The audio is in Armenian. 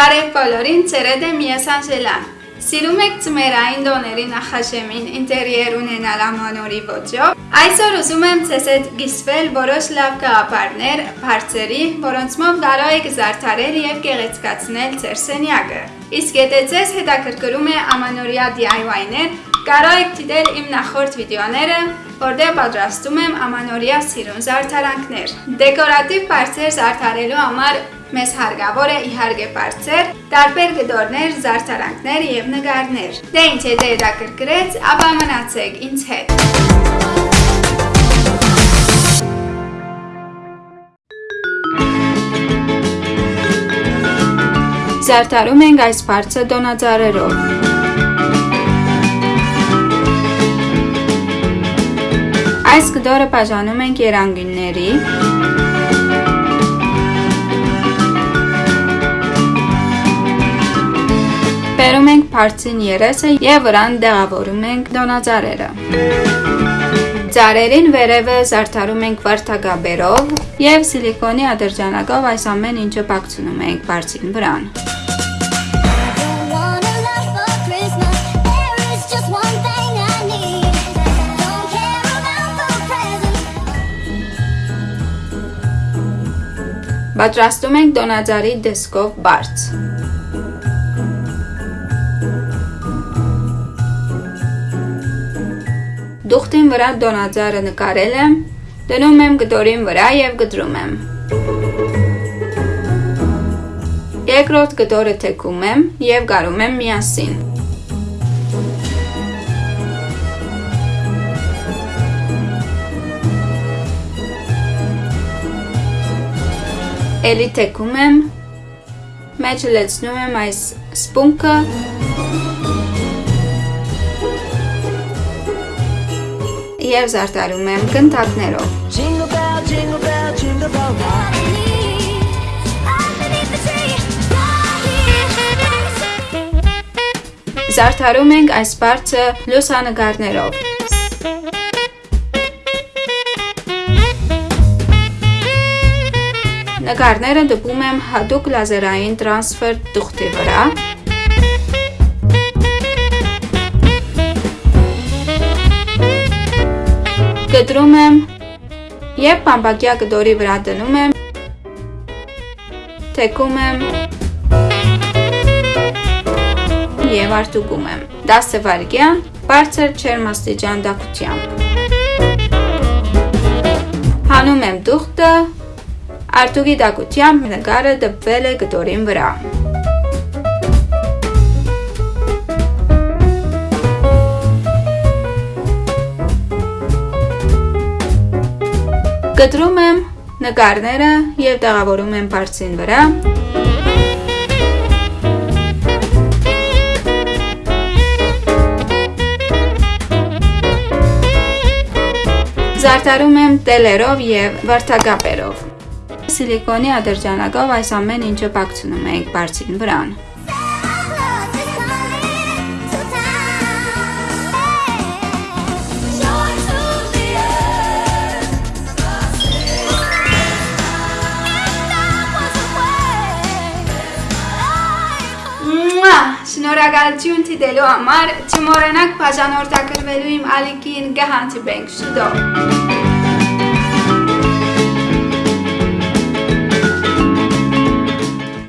Բարև բոլորին, ծերեդ եմ ես Անժելան։ Սիրում եք ծմերային դոների նախաշեմին ինտերիեր ունենալ ամանորի ոճով։ Այսօր ուզում եմ ցեզ հետ գիսվել որոշ լավ գաղափարներ, բարձերի, որոնցմով կարող եք զարդարել եւ գեղեցկացնել ձեր սենյակը։ Իսկ եթե ձեզ հետաքրքրում է ամանորյա DIY-ներ, կարող եք դիտել իմ նախորդ վիդեոները, որտեղ պատրաստում եմ ամանորյա սիրուն զարդարանքներ։ Դեկորատիվ բարձեր զարդարելու համար Մեզ հարգավոր է իհարգե բարձեր, տարբեր գդորներ, զարդարանքներ եւ նկարներ։ Դե ինչ եթե հետաքրքրեց, ապա մնացեք ինձ հետ։ Զարդարում ենք այս բարձը դոնաձարերով։ Այս գդորը բաժանում ենք երանգինների, Բարձին երեսը եւ վրան դեղավորում ենք դոնաձարերը։ Ձարերին վերևը զարդարում ենք վարդագաբերով եւ սիլիկոնի ադրջանակով այս ամեն ինչը պակցնում ենք բարձին վրան։ Պատրաստում ենք դոնաձարի դեսկով բարձ։ Դուխտին վրա դոնաձարը նկարել եմ, դնում եմ գդորին վրա եւ գտրում եմ։ Երկրորդ գդորը թեքում եմ եւ գարում եմ միասին։ Էլի թեքում եմ, մեջը լեցնում եմ այս սպունքը եւ զարդարում եմ կնտակներով։ Զարդարում ենք այս բարձը լուսանկարներով։ Նկարները դպում եմ հատուկ լազերային տրանսֆեր տուղթի վրա, կտրում եմ եւ բամբակյա կդորի վրա դնում եմ թեքում եմ եւ արտուկում եմ 10 վայրկյան բարձր չերմաստիճան դակությամբ հանում եմ դուխտը արտուկի դակությամբ նկարը դպվել է կդորին վրա Կտրում եմ նկարները եւ տեղավորում եմ բարձին վրա։ Զարդարում եմ տելերով եւ վարդագապերով։ Սիլիկոնի ադրջանակով այս ամեն ինչը պակցնում ենք բարձին վրան։ Շնորհակալություն դիտելու համար, չմոռանաք բաժանորդագրվելու իմ ալիքին գահանտի բենք շուտով։